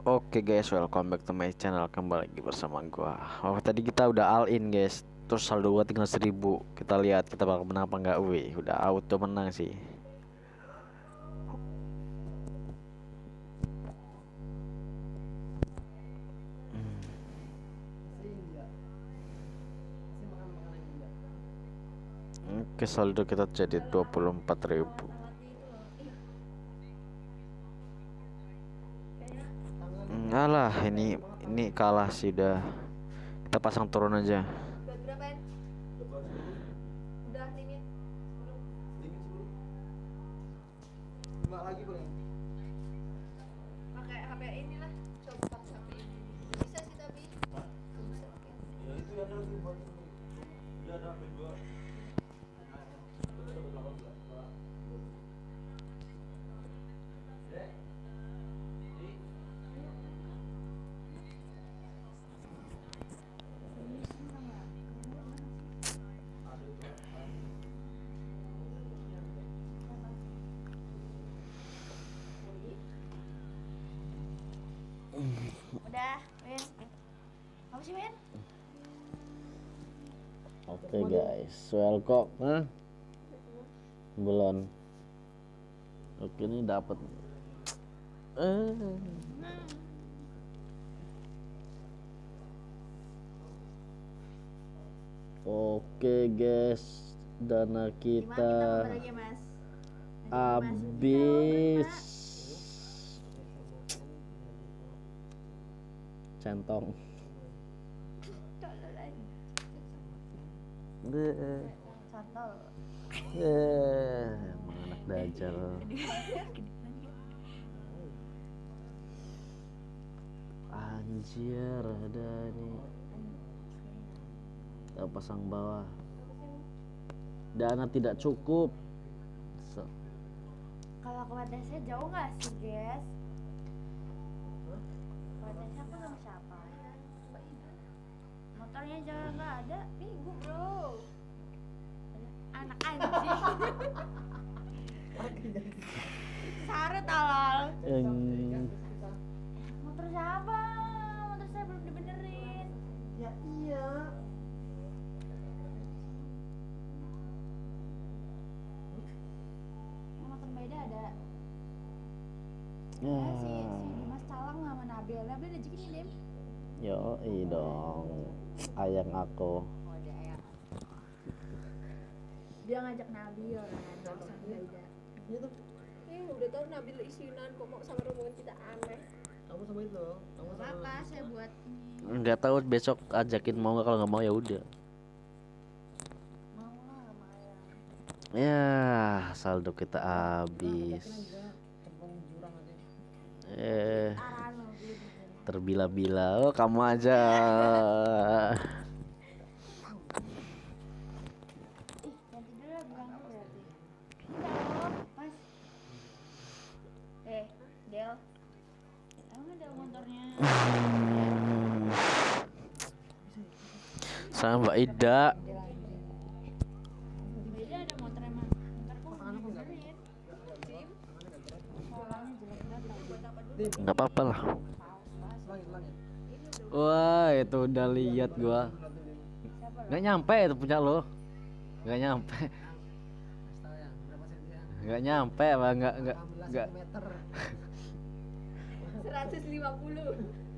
Oke guys, welcome back to my channel kembali lagi bersama gua. Oh tadi kita udah all in guys, terus saldo gua tinggal 1000 Kita lihat kita bakal menang apa enggak. Wih, udah auto menang sih. Oke saldo kita jadi 24.000 Enggak lah ini ini kalah sih udah kita pasang turun aja udah Win apa sih Win Oke guys, welcome. Hah? Belum. Oke ini dapat. Eh. Oke guys, dana kita habis. Centong. Eh. Eh, anak dajal. Anjir, ada nih. Kita pasang bawah. Dana tidak cukup. So, kalau ke Wadasnya jauh nggak sih guys Wadasnya aku sama siapa motornya jangan nggak ada. Minggu bro. Anak anjing. Sare talal eng, motor siapa? Motor saya belum dibenerin. Ya iya. Yang motor beda ada. Ya, si, si Dimas Calang sama Nabil. Nabil ada ini Dim yo dong, ayang aku. ya dia ngajak Nabil kan sama Baida iya Eh, udah tahu Nabil isinan kok mau sama rombongan kita aneh. kamu sama itu kamu sama apa saya buat ini. Nggak tahu besok ajakin mau nggak? Kalau nggak mau ya udah. mau lah sama ayah Ya, saldo kita habis. tembong jurang aja. Eh, terbila-bila. Oh, kamu aja. Lah. Sama Mbak Ida. Del anjing Beda Wah, itu udah lihat gua. Nggak nyampe itu punya lo. Nggak nyampe. Ya ya Nggak nyampe, Bang. 16 nggak. meter 150.